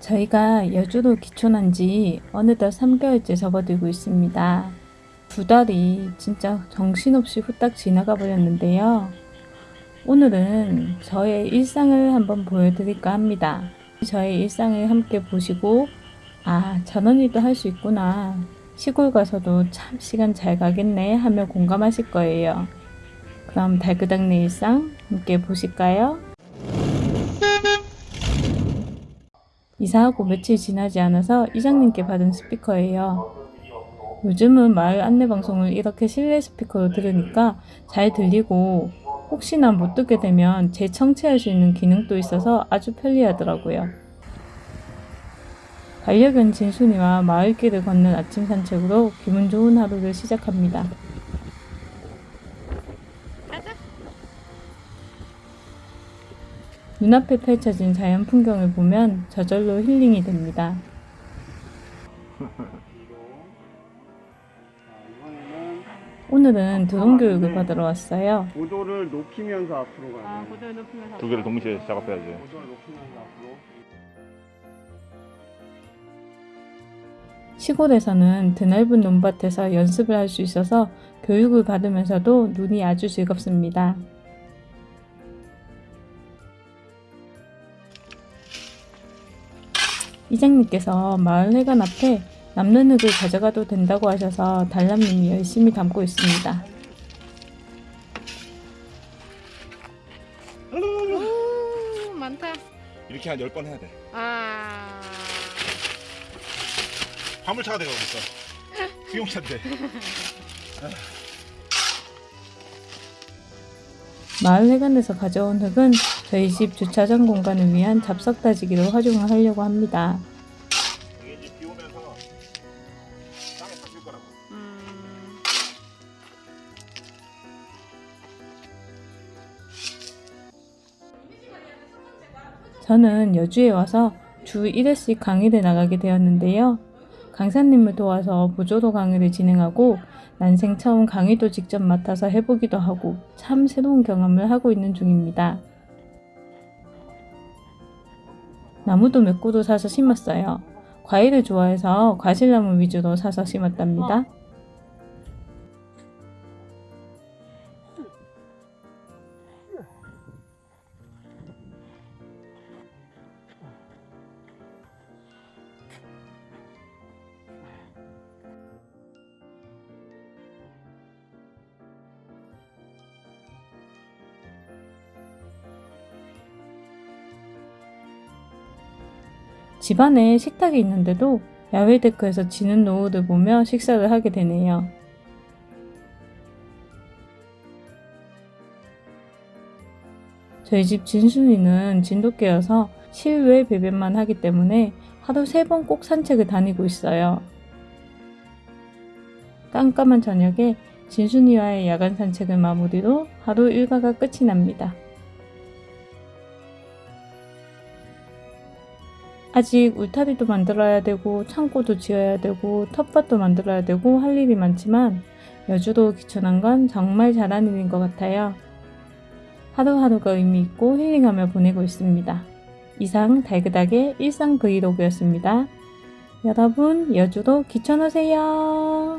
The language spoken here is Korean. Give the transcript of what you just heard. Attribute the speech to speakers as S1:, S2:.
S1: 저희가 여주로 기촌한 지 어느덧 3개월째 접어들고 있습니다. 두 달이 진짜 정신없이 후딱 지나가 버렸는데요. 오늘은 저의 일상을 한번 보여드릴까 합니다. 저의 일상을 함께 보시고 아 저런 일도 할 수 있구나 시골 가서도 참 시간 잘 가겠네 하며 공감하실 거예요. 그럼 달그닥네 일상 함께 보실까요? 이사하고 며칠 지나지 않아서 이장님께 받은 스피커예요. 요즘은 마을 안내 방송을 이렇게 실내 스피커로 들으니까 잘 들리고 혹시나 못 듣게 되면 재청취할 수 있는 기능도 있어서 아주 편리하더라고요. 반려견 진순이와 마을길을 걷는 아침 산책으로 기분 좋은 하루를 시작합니다. 눈앞에 펼쳐진 자연 풍경을 보면 저절로 힐링이 됩니다. 오늘은 드론 교육을 받으러 왔어요.
S2: 고도를 높이면서 앞으로 가야 돼.
S1: 고도를 높이면서
S3: 두 개를 동시에 작업해야지.
S2: 고도를 높이면서 앞으로.
S1: 시골에서는 드넓은 논밭에서 연습을 할 수 있어서 교육을 받으면서도 눈이 아주 즐겁습니다. 이장님께서 마을 회관 앞에 남는 흙을 가져가도 된다고 하셔서 달람님이 열심히 담고 있습니다.
S4: 오 많다.
S3: 이렇게 한 10번 해야 돼.
S4: 아.
S3: 화물차가 돼가고 있어. 수용차인데.
S1: 마을 회관에서 가져온 흙은 저희 집 주차장 공간을 위한 잡석 다지기로 활용을 하려고 합니다. 저는 여주에 와서 주 1회씩 강의를 나가게 되었는데요. 강사님을 도와서 보조도 강의를 진행하고 난생 처음 강의도 직접 맡아서 해보기도 하고 참 새로운 경험을 하고 있는 중입니다. 나무도 몇 그루 사서 심었어요. 과일을 좋아해서 과실나무 위주로 사서 심었답니다. 집안에 식탁이 있는데도 야외 데크에서 지는 노을을 보며 식사를 하게 되네요. 저희 집 진순이는 진돗개여서 실외 배변만 하기 때문에 하루 세 번 꼭 산책을 다니고 있어요. 깜깜한 저녁에 진순이와의 야간 산책을 마무리로 하루 일과가 끝이 납니다. 아직 울타리도 만들어야 되고 창고도 지어야 되고 텃밭도 만들어야 되고 할 일이 많지만 여주도 귀촌한 건 정말 잘한 일인 것 같아요. 하루하루가 의미 있고 힐링하며 보내고 있습니다. 이상 달그닥의 일상 브이로그였습니다. 여러분 여주도 귀촌하세요.